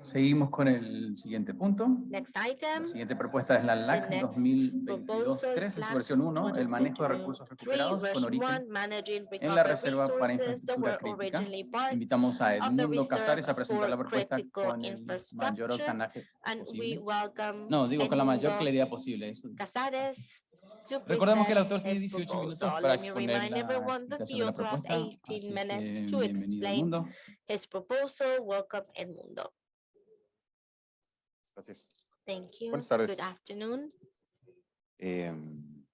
Seguimos con el siguiente punto. Next item. La siguiente propuesta es la LAC next 2022-3 en su LAC versión 1, el manejo de recursos 2023, recuperados con origen en la Reserva para Infraestructura Crítica. Invitamos a Edmundo Casares a presentar la propuesta con el mayor octanaje posible. No, digo con la mayor claridad posible. Casares Recordemos que el present autor tiene his 18 minutos para Let me exponer remind la everyone that explicación the de la author has propuesta. 18 Así minutes que to bienvenido his proposal. Welcome, Edmundo. Gracias. Thank you. Buenas tardes. Good afternoon. Em,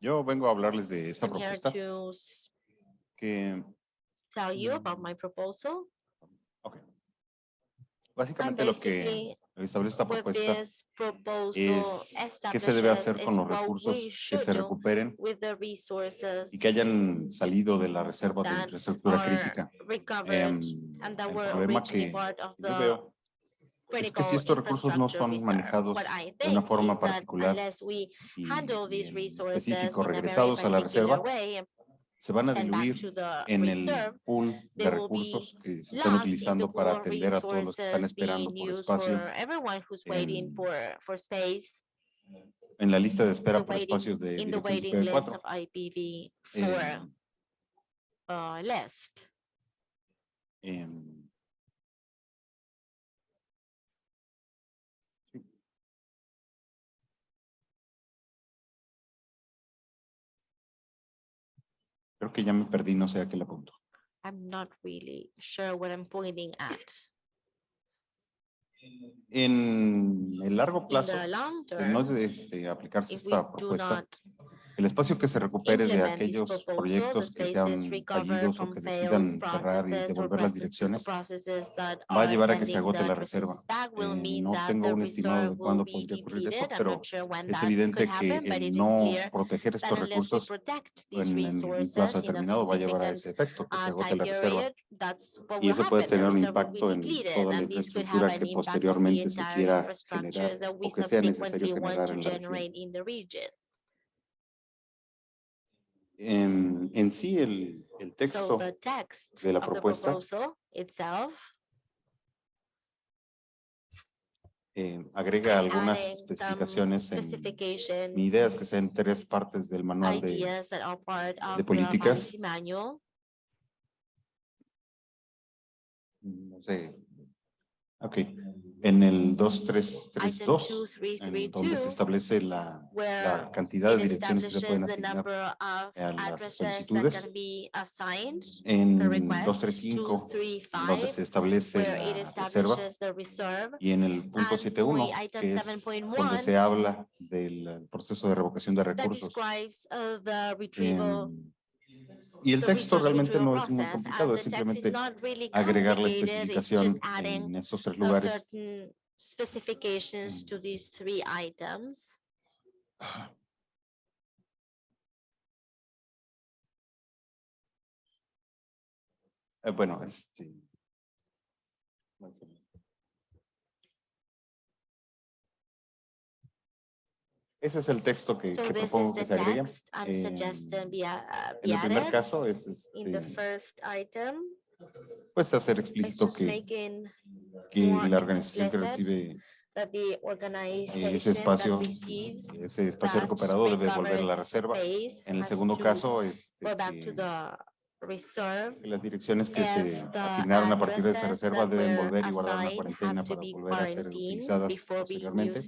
yo vengo a hablarles de I'm here propuesta que, tell you about Mm. my proposal. ok. And Básicamente lo que basically, establece esta propuesta es qué se debe hacer con los recursos que se recuperen y que hayan salido de la reserva de infraestructura crítica. that el problema que yo veo es que si estos recursos no son manejados de una forma particular y, handle y these en resources específico regresados a la reserva, se van a diluir en el pool de recursos que se están utilizando para atender a todos los que están esperando por espacio en- en la lista de espera por espacios de in the dirección waiting list IPv4. of IPv Eh, Creo que ya me perdí, no sé a qué le apunto. I'm not really sure what I'm pointing at. En el largo In plazo, the long de no term, este, aplicarse if we esta do propuesta, not el espacio que se recupere de aquellos proyectos que sean fallidos o que decidan cerrar y devolver las direcciones, va a llevar a que se agote la reserva. Eh, no tengo un estimado de cuándo podría ocurrir esto, pero es evidente que el no proteger estos recursos en, en un plazo determinado va a llevar a ese efecto, que se uh, agote la reserva. Y eso puede tener un impacto en toda la infraestructura que posteriormente se quiera generar o que sea necesario generar en la región. En, en sí, el, el So texto the text de la propuesta itself eh, agrega algunas especificaciones en mi idea es que sean tres partes del manual de, the políticas. manual. no sé, ok, en el Item 2332, en 2332, donde se establece la, la cantidad de direcciones que se pueden asignar a las solicitudes. en per request, 235, donde 235, se establece la reserva, y en el punto and 71, point item que es 7.1, donde se habla del proceso de revocación de recursos. Y el texto realmente no es muy complicado, es simplemente agregar la especificación en estos tres lugares. certain specifications Ese es el texto que, So que propongo que se agregue. be a- uh, En el primer caso es In the este, first item, pues hacer explícito que, que la organización que recibe ese espacio, ese espacio recuperado debe volver a la reserva. En el segundo caso, este, Go back to que, the reserve. que las direcciones que se asignaron a partir de esa reserva deben volver y guardar assigned cuarentena para volver a ser utilizadas posteriormente.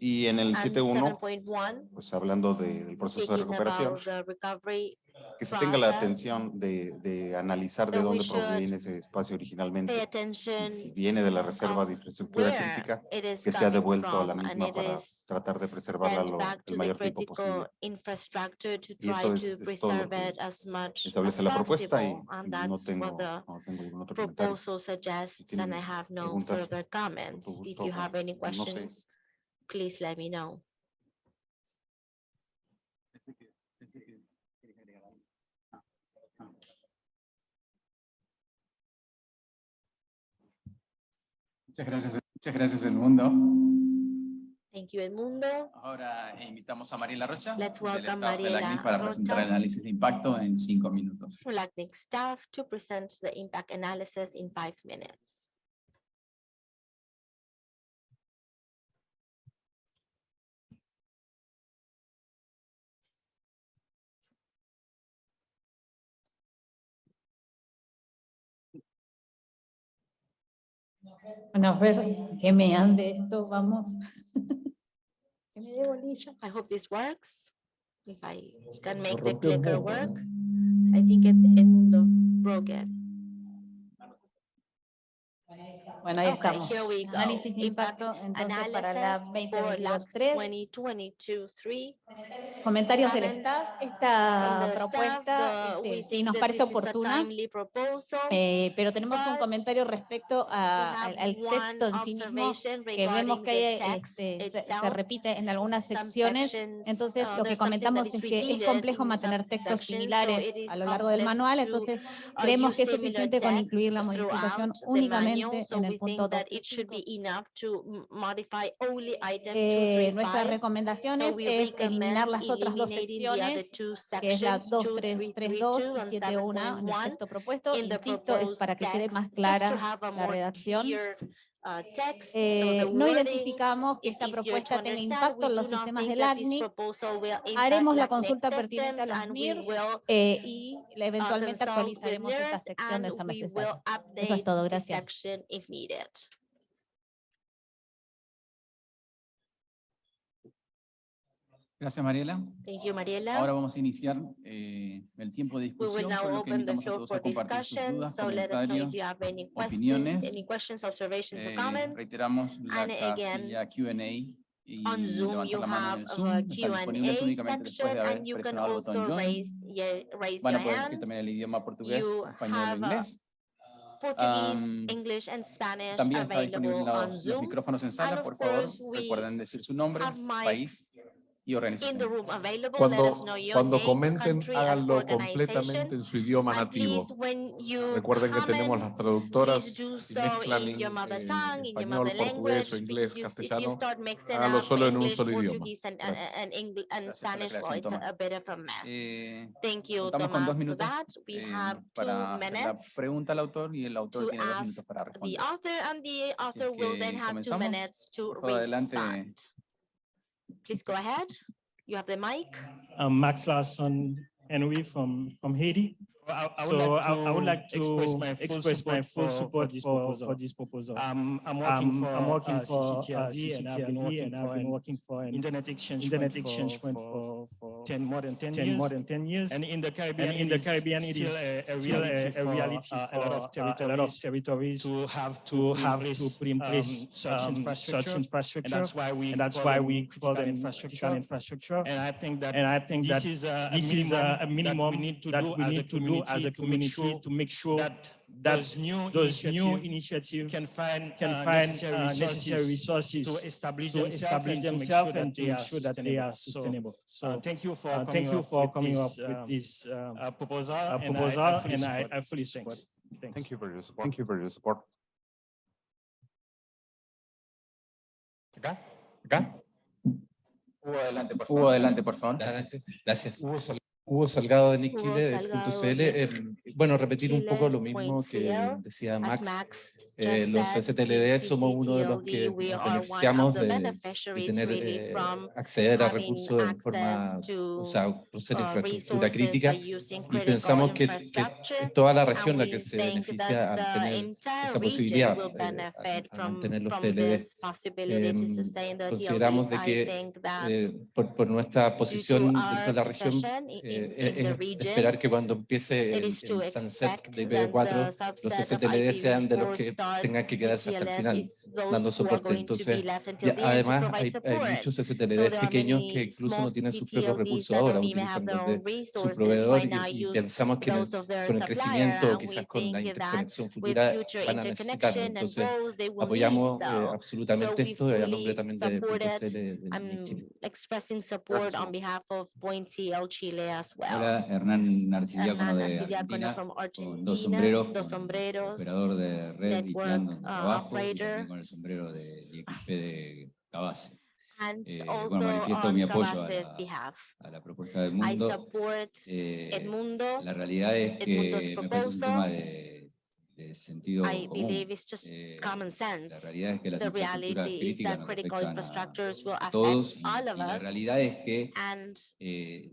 Y en el And 7.1, 7.1, pues hablando de- del proceso de recuperación, que se tenga la atención de, de analizar de dónde proviene ese espacio originalmente. Y si viene de la reserva de infraestructura crítica, que sea devuelto a la misma para tratar de preservarla lo- el mayor tiempo posible. Y eso es- to es todo lo preserve que Establece la propuesta y no tengo, no tengo ningún otro comentario. proposal suggests, tienen and I have no preguntas, no sé. Please let me know. Ah. Muchas gracias, muchas gracias del mundo. Thank you, Edmundo. Ahora eh, invitamos a Mariela Rocha Let's welcome Mariela CNIL para presentar el Rocha. análisis de impacto en cinco minutos. For LACNIC staff to present the impact analysis in five minutes. Bueno, a ver que me ande esto, vamos. Que me dé bolilla. I hope this works. If I can make the clicker work. I think it Edmundo broke it. Bueno, ahí Okay, estamos. Análisis de impacto, Impact entonces para la analysis for LAC 2022-3. 2022-3. Comentarios del staff. Esta propuesta este, sí nos parece oportuna, eh, pero tenemos un but comentario respecto a- al, al texto en sí mismo que vemos que hay, este, se- se, repite en algunas secciones. Entonces, uh, lo que comentamos es que es complejo mantener textos similares a lo largo del manual, to, entonces uh, creemos que es suficiente con incluir la modificación únicamente en we el think punto that it should 2.5. be enough to m- modify only item Eh, nuestra 235. recomendación es, eliminar las otras dos secciones, que es la sections, 2332 2332 y and 71 en el 7.1. texto propuesto. Insisto, es para que quede más clara la redacción. Uh, Eh, no identificamos que esta propuesta tenga impacto en los sistemas del ACNIC. Haremos la consulta pertinente a los will, eh, y uh, eventualmente with actualizaremos esta sección de esa will Eso es todo, gracias. section if needed. Gracias, Mariela. Thank you, Mariela. Ahora vamos a iniciar eh, el tiempo de We will discusión, now open the floor for discussion, dudas, so let us know if you have any questions, any questions, observations or Eh, comments. reiteramos la And again, Q&A On Zoom, you have a Q&A section and you can also raise, your- raise hand. You have inglés. Portuguese, Am, English and Spanish También está disponible available on los, los Zoom. micrófonos en sala, of por favor. course, we Recuerden decir su nombre, país y In the organización. room available, let Cuando, cuando comenten, háganlo completamente en su idioma nativo. Recuerden que tenemos las traductoras, so mezclan in en your mother tongue, in your español, mother portugués o inglés, castellano, start mixing hágalo up solo en un English, solo idioma. Contamos con dos minutos eh, para hacer la pregunta al autor y el autor to tiene dos minutos para responder. Así que comenzamos. Por adelante. Please go ahead. You have the mic. I'm Max Larson Henry from, from Haiti. I, I So I, I would like to express my full express my full support for, for this proposal. for this proposal. Um, I'm working I'm, for I'm working uh, for uh, CCTLD and I've been working and for I've been an working for an internet exchange internet point exchange for, for, for, for 10, more than 10, 10, years. more than 10 years. And in the Caribbean, And in the it is Caribbean, it still is a, a reality, a, a for, reality uh, for a lot of uh, a lot of territories territories to have to, to put in have place, to put in um, place such um, infrastructure. such infrastructure. And that's why we And that's call why them we call them infrastructure. infrastructure. And I think that And I think this that is a, this is a minimum that we need to do we as a need to do as a community community to make sure that that those new those new initiatives initiatives can find can uh, find necessary uh, necessary resources resources to establish to themselves establish and to make themselves sure and that to they are make sure that they are sustainable. sustainable. So, uh, So thank you for uh, coming thank you up for with coming up this, with this um, uh, proposal. uh, and I- I fully and I support. I fully support. Thanks. Thanks. Thank you for your support. Thank you for your support. ¿Acá? ¿Acá? Hugo, adelante, por Hugo, adelante, por favor. Gracias. Gracias. Hugo, Sal- Hugo Salgado de Nick Chile, de de CL. Eh, bueno, repetir un poco lo mismo que decía Max. Eh, los STLD somos uno de los que beneficiamos de, de tener eh, acceder a recursos en forma, o sea, ser uh, infraestructura crítica. Y pensamos que, que es toda la región la que se beneficia al tener esa posibilidad eh, al- from, mantener los TLD. Em, consideramos de que eh, por, por nuestra posición dentro de la región, in- eh, region, esperar que cuando empiece el, el sunset de that IPv4, the los STLD sean de los IPv4 que tengan que quedarse hasta el final. is dando soporte. Entonces, y además hay, hay muchos So STLD there are pequeños que incluso no tienen sus propios recursos ahora, utilizan de su proveedor y, y pensamos que el- con el crecimiento, quizás con la interconexión futura, van a and Entonces, apoyamos eh, so. absolutamente esto y a nombre también de support punto it. CL de Nick I'm Chile. expressing support Gracias. on behalf of Point CL Chile as well. Hola, Hernán Narcidiácono de Argentina, con dos sombreros, dos sombreros, operador de red y plan uh, trabajo, con el sombrero de IXP de Cabase. And Eh, bueno, manifiesto mi apoyo a la- a la propuesta del I mundo. Eh, Edmundo. la realidad es que me parece un tema de, de sentido I común. believe it's just Eh, common La sense. realidad es que las The infraestructuras críticas nos afectan a affect todos y, all y of la us. realidad es que eh,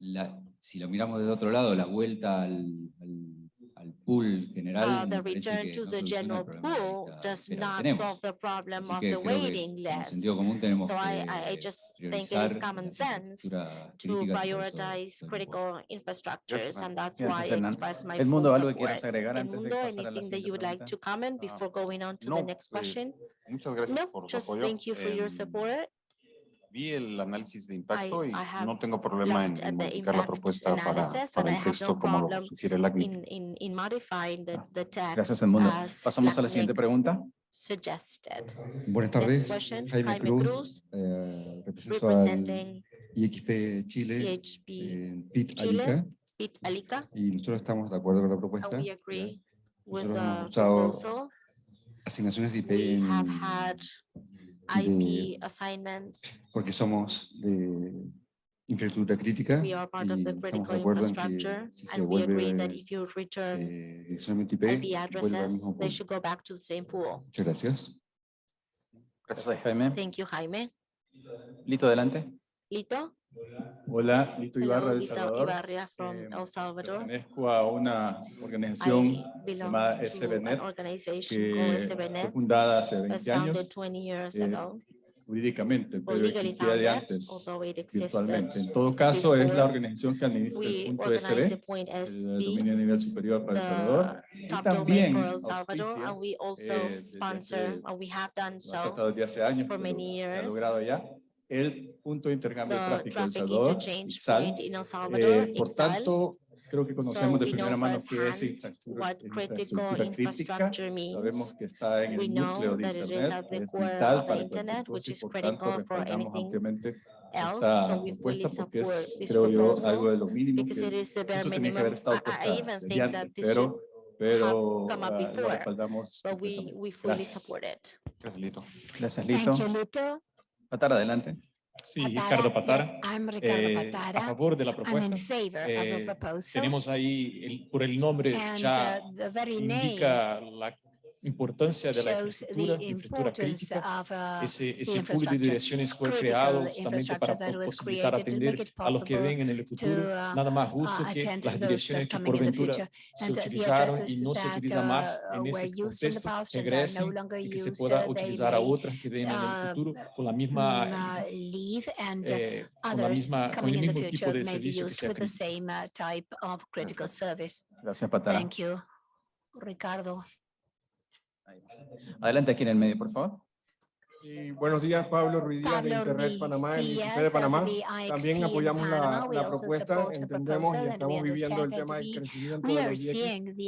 la- si lo miramos de otro lado, la vuelta al, al, uh, me the parece return que to no the soluciona el general problema de pool lista de does espera que not tenemos. solve the problem Así of que the creo que waiting con list. sentido común tenemos So I, I, I que just think it is priorizar common las sense infraestructuras to críticas y por eso prioritize estoy en critical infrastructures, ma'am. and that's Gracias, why I Hernán. express my Edmundo, full ¿algo que quieras support. agregar antes de Edmundo, pasar a la anything that siguiente you would like pregunta? to comment before going on to the no, next eh, question? Muchas gracias No, por su just apoyo. thank you for your Em, support. Vi el análisis de impacto y no tengo problema en, modificar la propuesta para, para el texto como lo sugiere el ACNIC. In, in, in modifying the, the text Gracias, Edmundo. as Pasamos a la siguiente pregunta. suggested. Buenas tardes, question, Jaime, Jaime Cruz, Cruz, eh, represento al IXP Chile, PHP en PIT Chile. Arica, Pit Alica, y nosotros estamos de acuerdo con la propuesta. and we agree with Nosotros hemos the usado. Asignaciones de IP en- IP assignments. porque somos de infraestructura crítica We are part of y the estamos de critical acuerdo en infrastructure, que si se and we agree that vuelve if you return eh, direccionalmente IP, IP vuelve al addresses, mismo they punto. should go back to the same pool. Muchas gracias. Gracias, Jaime. Thank you, Jaime. Lito, adelante. Lito? Hola, Lito Ibarra del Lito Salvador. Ibarria from Eh, El Salvador. Pertenezco a una organización llamada SBNet organization que called fue SBNet, fundada hace was 20 founded años 20 years eh, ago, jurídicamente, pero existía de antes although it virtualmente. En todo caso, es la organización que administra el We punto SB, point el dominio a nivel superior para El Salvador, top también domain for El Salvador, auspicia, and we also eh, desde sponsor, hace- and we have done lo ha so, tratado desde hace años, for pero ha years. logrado ya, el punto de intercambio de tráfico El Salvador, interchange IXAL. Eh, Salvador, por tanto, creo que conocemos de primera mano qué es infraestructura, what critical infraestructura crítica. infrastructure means. Sabemos que está en el núcleo de that it is Internet, es vital para internet, y por critical tanto for respaldamos anything ampliamente else, esta propuesta porque es, creo yo, algo de lo mínimo because it que is the bare eso tenía que haber estado puesta even desde think antes, that this pero, pero ah, lo respaldamos Gracias. support it. Gracias, Lito. Gracias, Lito. Patara, adelante. Sí, Patara, Ricardo Patara. yes, I'm Ricardo eh, Patara. a favor de la propuesta. Eh. Tenemos ahí, el- por el nombre, And ya uh, indica la importancia de la shows infraestructura, the infraestructura importance crítica. of uh, Ese, the ese pool de infrastructure. direcciones fue Critical creado justamente para infrastructure that was posibilitar created to atender make it a los que possible ven en el futuro to, uh, nada más justo uh, que attend las those that direcciones que coming por in the ventura future. se And the utilizaron y addresses no se that, utiliza más uh, en were ese used in the contexto past and are no regresen longer y que se used, pueda uh, they utilizar a may, otras que ven en el uh, futuro con la mm, misma uh, leave and uh, eh, con la others misma con coming el in the mismo tipo future de may be servicio que used sea with the crítico. same uh, type of critical service. Gracias, Patara. Thank you. Ricardo. Adelante aquí en el medio, por favor. Y buenos días, Pablo Ruiz Díaz de Internet Ruiz Panamá, el IXP Díaz de Panamá. También apoyamos la, la propuesta, entendemos y estamos viviendo el tema del crecimiento de los IX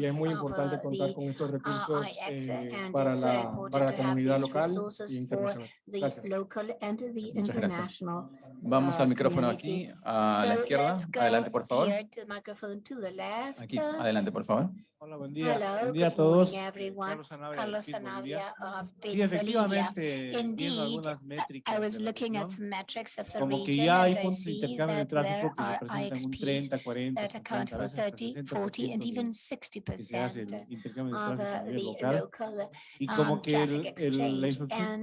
y es muy importante uh, contar con estos recursos IX eh, para la, para la comunidad local e internacional. Gracias. Muchas gracias. Vamos uh, al micrófono community. aquí, a la izquierda. Adelante, por favor. Aquí, adelante, por favor. Hola, buen día. Hello, buen día a todos. morning. Carlos Sanabria, Carlos. Sanabria of Sí, Pit Bolivia. efectivamente, viendo Indeed, algunas métricas I was looking at some metrics of the como que ya hay puntos de see intercambio de that tráfico there que are representan un IXPs 30, 40, that account 50, a for veces hasta 30, 60% 40, and even que se hace 60% el intercambio de of uh, the local. Y como um, que el- traffic el-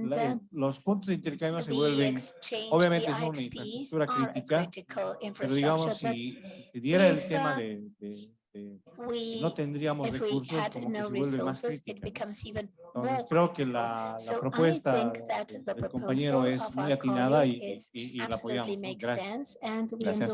la uh, los puntos de intercambio se vuelven, obviamente son una infraestructura crítica, pero digamos, si, si diera el tema uh, de, we, no tendríamos recursos, como que no se vuelve más crítica. Entonces creo que la, So la propuesta that del- compañero es muy atinada y, y- y la apoyamos. Gracias.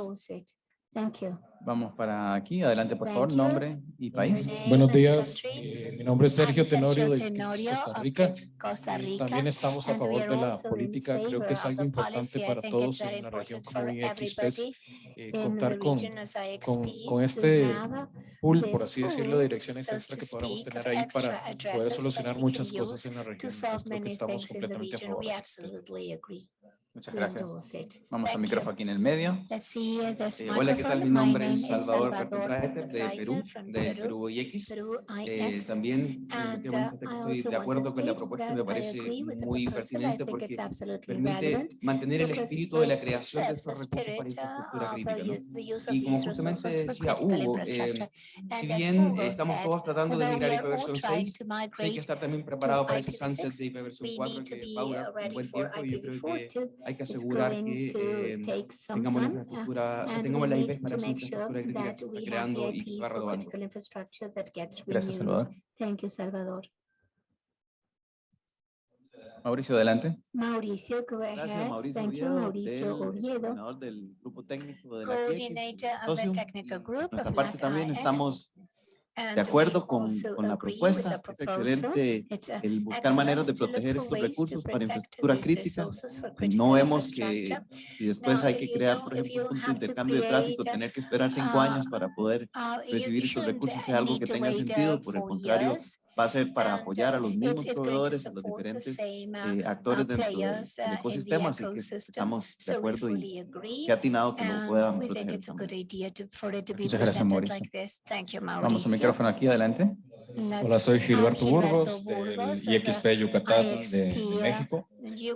Thank you. Vamos para aquí. Adelante, por Thank favor. you. Nombre y país. Buenos días, eh, mi nombre es Sergio Tenorio de Costa Rica. Costa y Rica. También estamos a and favor de la política. Creo favor que es algo importante para todos en la región como eh, contar con, este pool, por así decirlo, de direcciones extra que podamos tener ahí para poder addresses that solucionar we muchas can Muchas gracias. Vamos al micrófono aquí en el medio. Eh, hola, ¿qué tal? Mi nombre es Salvador Cartwright de Perú, eh, eh, de Perú OIX. Eh, también estoy de acuerdo con la propuesta, me parece muy pertinente porque permite mantener el espíritu de la creación de estos recursos para infraestructura crítica. ¿no? Y como justamente decía Hugo, eh, si bien estamos todos tratando de migrar IPv 6, hay que estar también preparado para ese sunset de IPv 4 que Paula, un buen tiempo, y yo creo que hay que asegurar que eh, tengamos la uh, infraestructura, o sea, tengamos la que creando y que se va. Gracias, Salvador. Thank you, Salvador. Mauricio, adelante. Mauricio, go ahead. Gracias, Mauricio Thank you, Mauricio Oviedo. Coordinador del grupo técnico de la Coordinator of the technical group también estamos de acuerdo con, la propuesta, es excelente el buscar maneras de proteger estos recursos para infraestructura crítica. No vemos que si después hay que crear, por ejemplo, un intercambio de tráfico, tener que esperar cinco años para poder recibir esos recursos es algo que tenga sentido. Por el contrario, va a ser para apoyar a los mismos proveedores, a los diferentes eh, actores dentro del ecosistema, así que estamos de acuerdo y qué atinado que lo puedan proteger. Muchas gracias, Mauricio. Vamos al micrófono aquí, adelante. Hola, soy Gilberto Burgos, del IXP Yucatán de México.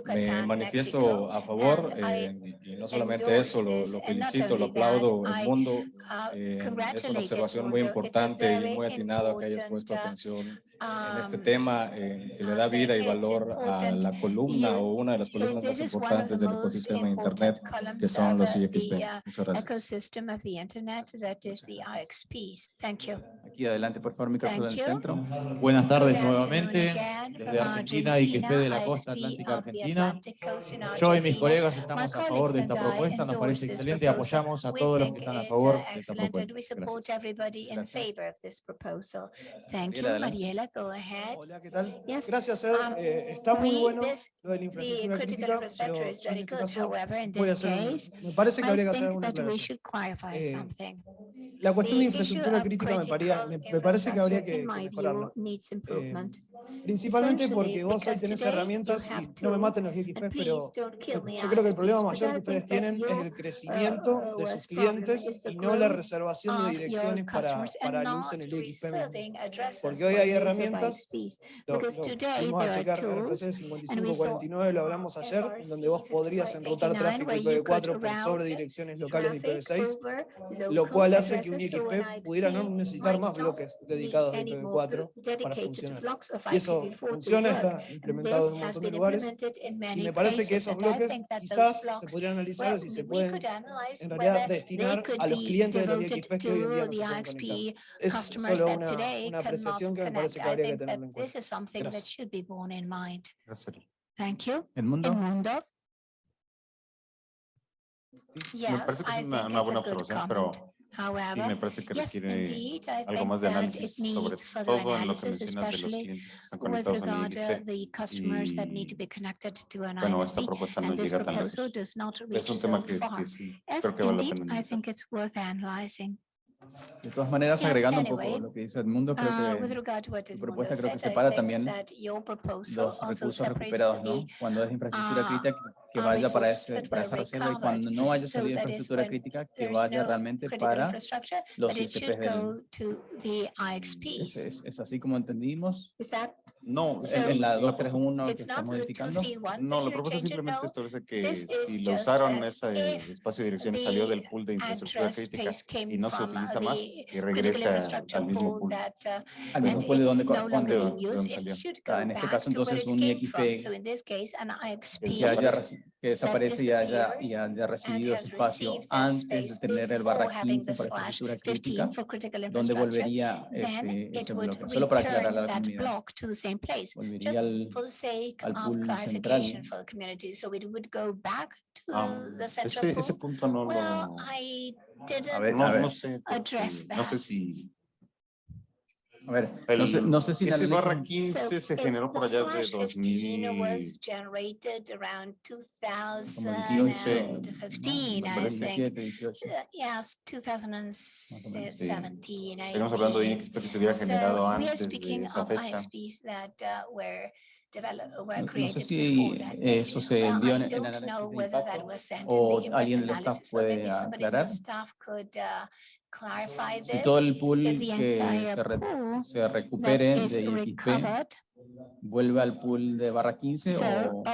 Me manifiesto a favor, eh, y no solamente eso, lo, felicito, lo aplaudo, el mundo. Eh, es una observación muy importante y muy atinada que hayas puesto atención en este tema eh, que le da vida y valor a la columna o una de las columnas más importantes del ecosistema de Internet, que son los IXP. Muchas gracias. Aquí adelante, por favor, micrófono del centro. Buenas tardes nuevamente desde Argentina y que de la costa atlántica argentina. Yo y mis colegas estamos a favor de esta propuesta, nos parece excelente y apoyamos a todos los que están a favor de esta propuesta. Gracias. Mariela, go ahead. Hola, ¿qué tal? Yes. Gracias, Ed. Um, eh, está muy bueno this, lo de la infraestructura crítica, pero este hacer, me parece que habría que hacer alguna aclaración. Eh, la cuestión de infraestructura crítica me, paría, me, me, parece que habría que, que mejorarla. Eh, principalmente porque vos hoy tenés herramientas, y no me maten los GXP, pero yo creo que el problema mayor que ustedes tienen es el crecimiento de sus clientes y no la reservación de direcciones para, para el uso en el XP. Porque hoy hay herramientas 400. Lo, lo a checar 5549, lo hablamos ayer, en donde vos podrías enrutar tráfico IPv4 por sobre direcciones locales de IPv6, lo cual hace que un IXP pudiera no necesitar más bloques dedicados a IPv4 para funcionar. Y eso funciona, está implementado en un montón de lugares, y me parece que esos bloques quizás se podrían analizar si se pueden en realidad destinar a los clientes de los IXP que hoy en día no se pueden conectar. Es solo una, una apreciación que me parece que I think that this is something that should be borne in mind. Yes. Thank you. Yes, I think it's a good comment. However, me parece que yes, indeed, I think that it needs further analysis. en lo que mencionas de los clientes que están conectados en el ISP. Y bueno, esta propuesta no llega tan lejos. Es un tema que, que sí creo. De todas maneras, agregando un poco lo que dice Edmundo, creo que tu propuesta creo que separa también los recursos recuperados, ¿no? Cuando es infraestructura crítica, que vaya para, ese, para esa reserva y cuando no haya salido infraestructura crítica, que vaya realmente para los ICPs del... Es, es, es así como entendimos. No, so en la 231 que está modificando. No, la propuesta simplemente establece que si lo usaron ese espacio de direcciones salió del pool de infraestructura crítica y no se utiliza más y regresa al mismo pool. Al mismo pool de donde corresponde. Ah, en este caso entonces un IXP que, haya, que desaparece y haya, y haya recibido ese espacio antes de tener el barra 15 para infraestructura crítica, donde volvería ese, ese bloque. Solo para aclarar la comunidad. Block to the same place. Just al, for the sake of clarification central. for the community, so it would go back to Am, the central ese, ese pool. punto no Well, lo. I A ver, didn't a ver. no sé. porque address No sé that. si. A ver, el, no, sé, no sé si... Ese barra 15 so, se generó por allá de 2000. Was 2015, no, I 2017. Estamos hablando de IXP que se había generado antes de esa fecha. No, sé si eso se envió en, el análisis de impacto o alguien del staff puede aclarar si todo el pool que se, se recupere de IFP vuelve al pool de barra 15 o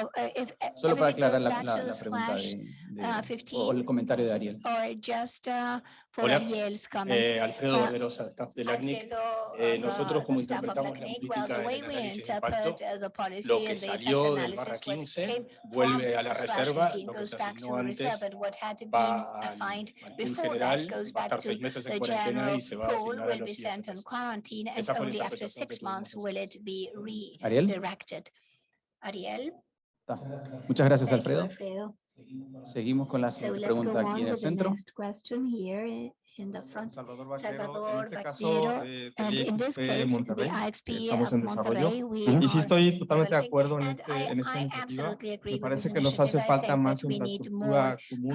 solo para aclarar la, la, la pregunta de 15, o el comentario de Ariel. Just, uh, Hola, eh, Alfredo Verderosa, staff del ACNIC. Eh, nosotros como interpretamos la política well, en el análisis de impacto, lo que salió del barra 15 vuelve a la reserva, lo que se asignó antes va al, general, va a estar seis meses en cuarentena y se va a asignar a los Esa fue la interpretación que Ariel. Ariel. Muchas gracias, Thank Alfredo. You, Seguimos con la siguiente pregunta aquí en el centro. Salvador Vaquero, Salvador, en este caso, eh, estamos en desarrollo. Y sí estoy totalmente de acuerdo en, este, Me parece que nos hace falta más infraestructura común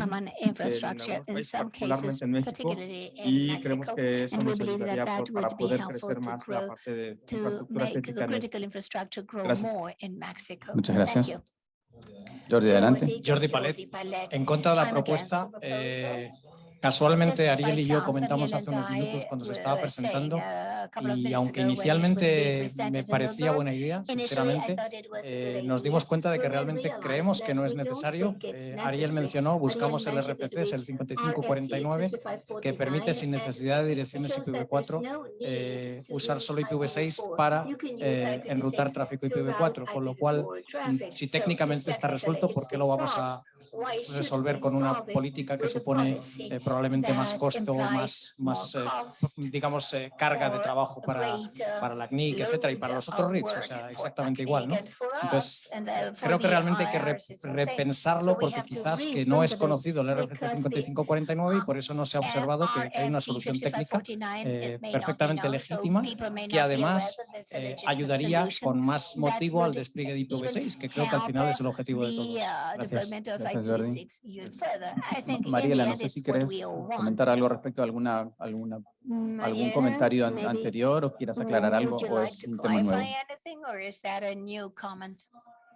eh, y creemos que eso nos ayudaría para poder crecer más la parte de infraestructura crítica. Muchas gracias. Jordi, adelante. Jordi Palet, en contra de la ah, propuesta Casualmente Ariel y yo comentamos hace unos minutos cuando se estaba presentando y aunque inicialmente me parecía buena idea, sinceramente, eh, nos dimos cuenta de que realmente creemos que no es necesario. Eh, Ariel mencionó, buscamos el RPC, es el 5549, que permite sin necesidad de direcciones IPv4 eh, usar solo IPv6 para enrutar tráfico IPv4, con lo cual, mm, si técnicamente está resuelto, ¿por qué lo vamos a resolver con una política que supone probablemente más costo, más, más eh, digamos, eh, carga de trabajo para, para la CNIC, etcétera, y para los otros REITs, o sea, exactamente igual, ¿no? Entonces, creo que realmente hay que repensarlo porque quizás que no es conocido el RFC 5549 y por eso no se ha observado que, hay una solución técnica eh, perfectamente legítima que además ayudaría con más motivo al despliegue de IPv6, que creo que al final es el objetivo de todos. Gracias. Gracias Mariela, no sé si querés eh, comentar algo respecto a alguna, alguna Mariana, algún comentario an anterior o quieras aclarar algo o es un tema nuevo?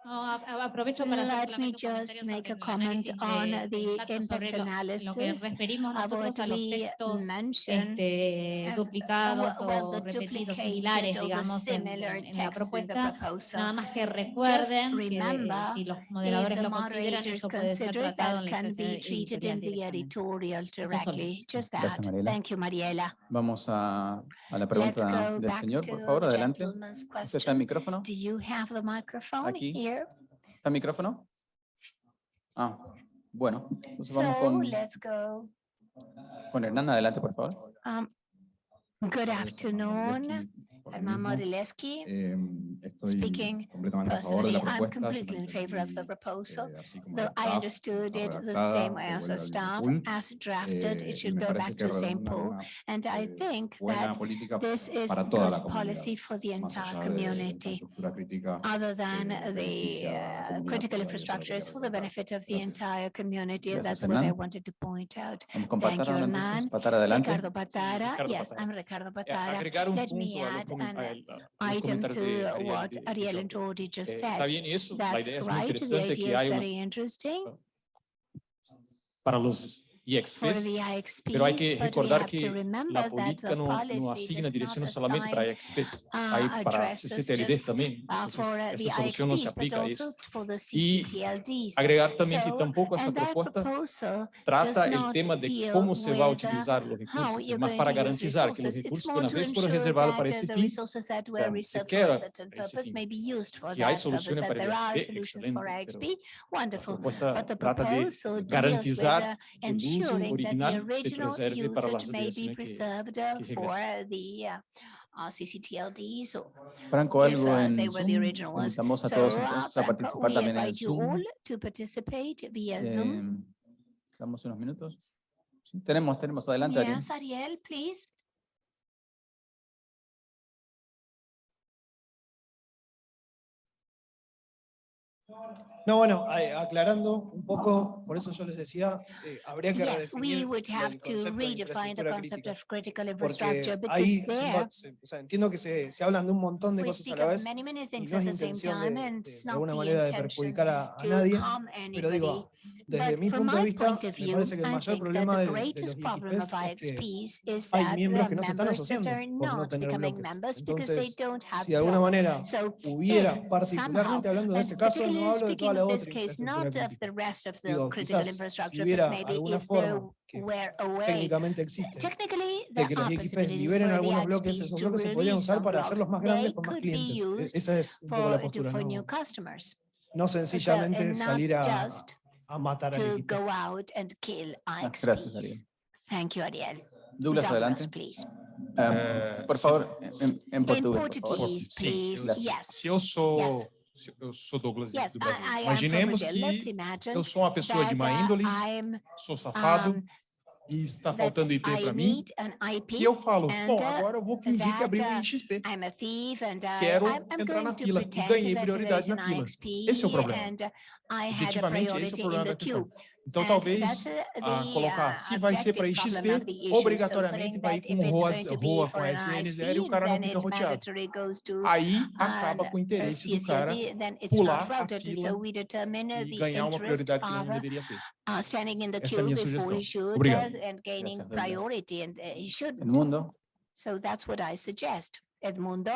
Oh, Let me just make a comment on the impact analysis. Uh, what we mentioned, este, uh, duplicados o repetidos similares, digamos, en, en la propuesta, nada más que recuerden que si los moderadores lo consideran, eso puede ser tratado en la editorial directly. Just that. Thank you, Mariela. Vamos a, a la pregunta del señor, por favor, adelante. ¿Usted está el micrófono? Do you have the microphone Aquí. here? ¿El micrófono? Ah, bueno. Entonces so, vamos con, let's go. con Hernán, adelante, por favor. Um, good afternoon. Herman Morileski, speaking personally, I'm completely in favor of the proposal, though I understood it the same way as the staff, as drafted, it should go back to the same pool. And I think that this is good policy for the entire community, other than the uh, critical infrastructure is for the benefit of the entire community. That's what I wanted to point out. Thank you, Hernan. Ricardo Patara. Yes, I'm Ricardo Patara. Let me add an item to what Ariel and Rodi just said. That's right, the idea is very interesting. Para los IXPs, pero hay que recordar que la política no, no asigna direcciones solamente para IXPs, hay para CCTLD también, entonces esa solución no se aplica a eso. Y agregar también que tampoco esa propuesta trata el tema de cómo se va a utilizar los recursos, más para garantizar que los recursos que una vez fueron reservados para ese fin, se quedan. Que hay soluciones para IXP, excelente, pero la propuesta trata de garantizar que se para Franco, algo en they Were the original ones. A participar también en To participate via Zoom. Em, unos minutos. Tenemos, tenemos. Adelante, yes, Ariel, please. Bueno, a- aclarando un poco, por eso yo les decía, eh, habría que Yes, we redefinir el to concepto de the concept crítica, of critical Porque infrastructure because ahí there se- o sea, entiendo que se, se hablan de un montón de cosas a la vez many, many y no es intención de, de- de alguna manera de perjudicar a, a nadie, pero digo, desde But mi punto de vista, of me view, parece que el mayor problema de, de los IXPs es que hay miembros que no se están asociando por no tener bloques. Entonces, si de alguna manera hubiera, particularmente hablando de ese caso, no particularly hablo speaking toda of this case, not of the rest of the Digo, critical quizás si infrastructure, but maybe alguna if there were a way existe Technically, de there are possibilities for the algunos bloques, IXPs esos to bloques se podrían release usar some para blocks. hacerlos más They grandes con más could be clientes. Used Esa es un poco la for, postura, for no, new customers. no sencillamente and not salir a, just a matar al to IXP. go out and kill Ah, gracias, Ariel. Thank you, Ariel. Douglas, Douglas, adelante. please. Ah, por favor, en, en In portugués, por favor. Portuguese, please. Gracias. Yes. Se eu sou, Yes. Eu sou Douglas Yes, do Brasil. I, I Imaginemos que eu sou uma pessoa de má índole, I'm, sou safado um, e está faltando IP para mim. IP E eu falo, bom, uh, agora eu vou fingir que abri um uh, thief and uh, Quero entrar na fila e ganhei prioridade na fila. Esse é o problema. And uh, I had a Efetivamente, esse é o priority in problema the da questão. queue. Então, And talvez that's, uh, ah, the, colocar, uh, se vai ser para objective IXP, problem of the issue. So obrigatoriamente putting vai that com if it's ROA, going to be ROA for com an SN0 e o ISP, cara não then fica it roteado. mandatory goes to Aí an, acaba com o uh, interesse do cara CSLD, then it's pular not a routed. fila So we determine uh, e the ganhar uma interest prioridade que ele of não uh, deveria ter. uh, standing in the Essa é a queue minha before sugestão. he should Obrigado. uh, and gaining Gracias, Douglas. priority and uh, he shouldn't. Edmundo, So that's what I suggest. Edmundo,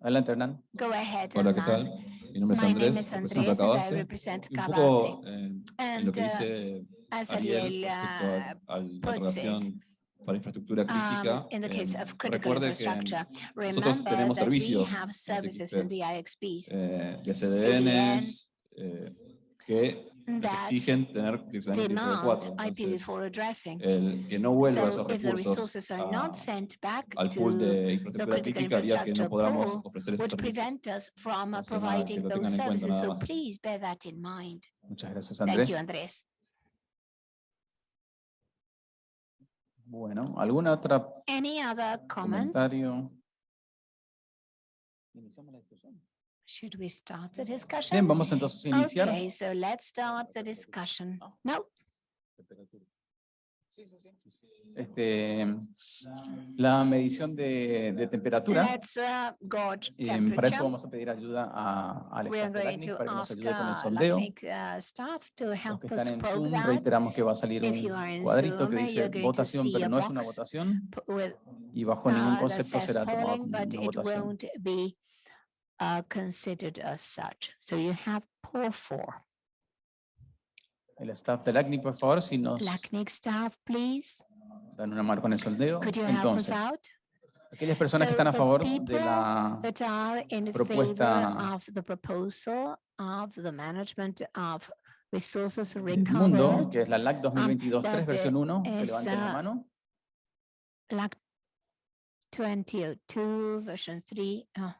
adelante, Hernán. go ahead. Hola, ¿qué Hernán. tal? Mi nombre es My Andrés, name is Andrés and I Cabase. represent un Cabase. poco eh, en lo And que uh, dice Ariel uh, a, a la relación para infraestructura crítica, um, in the case eh, of critical recuerde que infrastructure, nosotros remember tenemos we servicios have en los services in IXPs, the IXPs eh, de CDNs, CDNs, eh, que nos that exigen tener precisamente demand IPv4. IPv4 Entonces, addressing. el que no vuelva esos So if the recursos resources are a- not sent back al pool to de infraestructura critical crítica haría que no infrastructure podamos pool, ofrecer esos would servicios. prevent us from uh, Entonces, nada, que providing lo those tengan en cuenta services. nada So más. please bear that in mind. Muchas gracias, Thank Andrés. you, Andrés. Bueno, ¿alguna otra Any other comments? comentario? Iniciamos la discusión. Should we start the discussion? Bien, vamos entonces a iniciar. Okay, so let's start the discussion. No, Este, la medición de, de temperatura. let's uh, gauge eh, para eso temperature. vamos a pedir ayuda a, al We are staff para que nos ask ayude con el uh, sondeo. LACNIC uh, staff to Los help que us están en Zoom, reiteramos que va a salir If you un are in cuadrito que dice votación, pero a no es una box votación y bajo ningún uh, that concepto será tomado but una votación. Uh, considered as such. So you have poll for. El staff de LACNIC, por favor, si nos LACNIC staff, please. dan una mano con el sondeo. Could you help us out? aquellas personas que están a favor de la That are in favor propuesta of the proposal of the management of resources del mundo, recovered. que es la LAC 2022 3 versión 1, que levanten la uh, mano. LAC 2002 version 3. oh,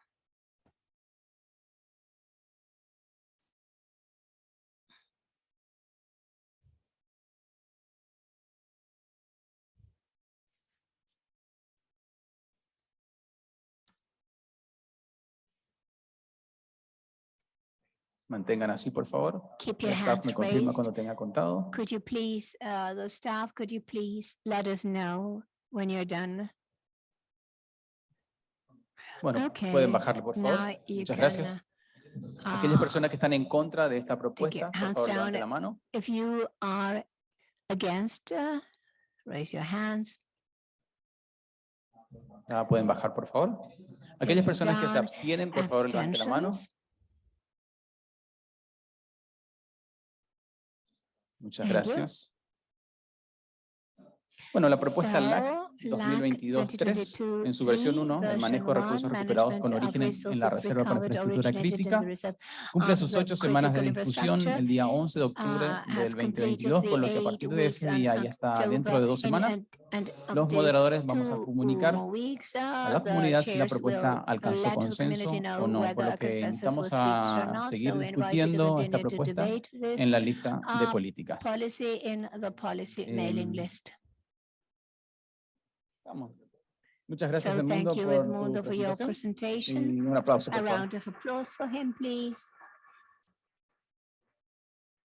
Mantengan así, por favor. Keep El your staff me hands confirma raised. cuando tenga contado. Could you please, uh, the staff, could you please let us know when you're done? Bueno, Okay, pueden bajarle, por favor. now Muchas can, gracias. Aquellas uh, personas que están en contra de esta propuesta, por favor, down. levanten la mano. If you are against, uh, raise your hands. Ah, pueden bajar, por favor. Aquellas personas que se abstienen, por favor, levanten la mano. Muchas gracias. Bueno, la propuesta LAC 2022-3, en su versión 1, el manejo de recursos recuperados con origen en- la Reserva para Infraestructura Crítica, cumple of sus ocho semanas de discusión el día 11 de octubre uh, has del completed 2022, por lo que a partir de ese día y hasta dentro de dos semanas, los moderadores vamos a comunicar weeks, a uh, la comunidad si la propuesta alcanzó consenso o no, por lo que invitamos a seguir discutiendo esta propuesta en la lista de uh, políticas. policy in the policy mailing Em, list. Vamos. Muchas gracias, So Edmundo, thank you, por tu Edmundo, for your presentación presentation. y un aplauso, A por favor. round of applause for him, please.